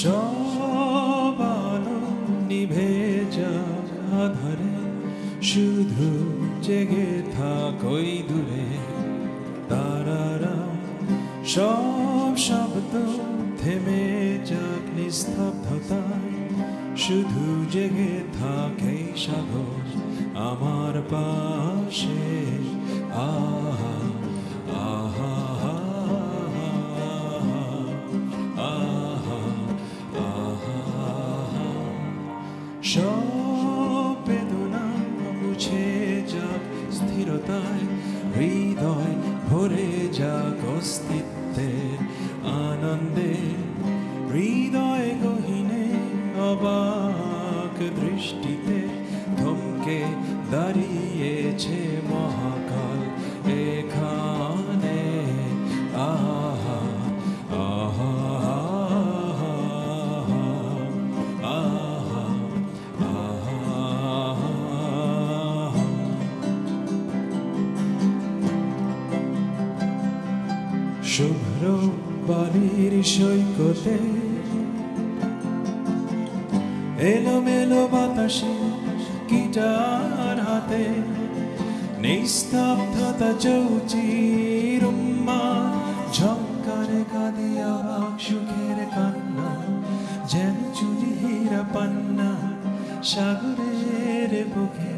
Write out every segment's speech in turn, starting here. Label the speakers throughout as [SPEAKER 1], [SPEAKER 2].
[SPEAKER 1] সব আলো নিভে যাক আধারে শুধু জেগে থাকই দূরে তারারা সব শব্দ থেমে যাক নিস্তব্ধতায়। শুধু জেগে থাকে সাগর আমার পাশে। আহা আহা। অস্তিত্বের আনন্দে হৃদয় গহিনে অবাক দৃষ্টিতে থমকে দাঁড়িয়েছে মহাকাল এখানে শুভ্র বালির সৈকতে এলোমেলো বাতাসে গিটার হাতে নিস্তব্ধতা চৌচির ঝঙ্কারে কাঁদিয়া বাক সুখের কান্না, যেন চুরি হীরা পান্না সাগরের বুকে।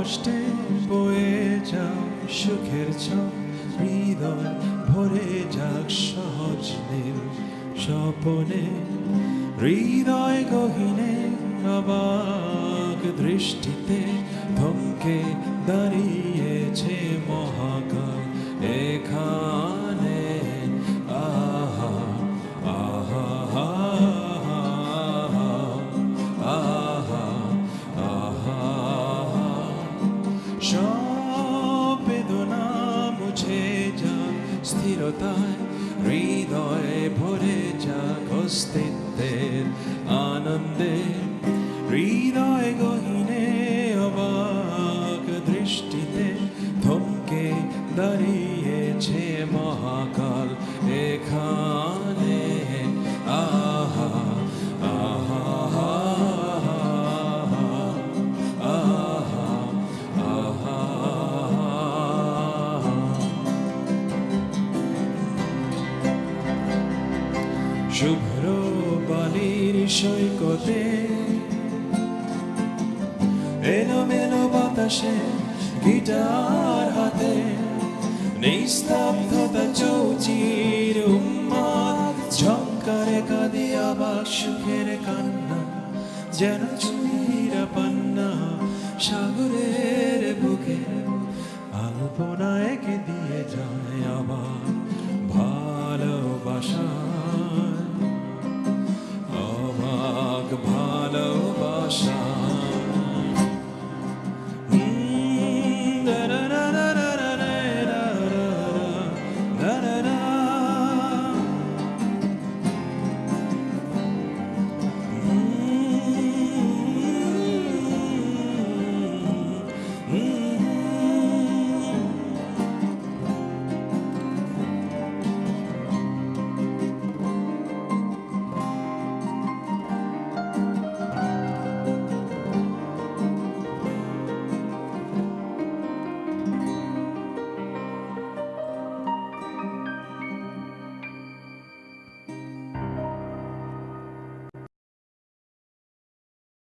[SPEAKER 1] কষ্টে বয়ে যাও, সুখের ছক হৃদয় ভরে যাক সহজ নীল স্বপনে। হৃদয় গহীনে অবাক দৃষ্টিতে ধমকে দাঁড়িয়েছে মহাকাল এখানে। আনন্দে হৃদয় গহীনে অবাক দৃষ্টিতে থমকে দাঁড়িয়েছে মহাকাল এখানে। আহা আহা শুভ্র সৈকতে এলোমেলো বাতাসে গিটার হাতে নিস্তব্ধতা চৌচির উম্মাদ ঝঙ্কারে কাঁদিয়া বাক সুখের কান্না, যেন ভরা পান্না সাগরের বুকে আলপনা একে দিয়ে যায় আবার।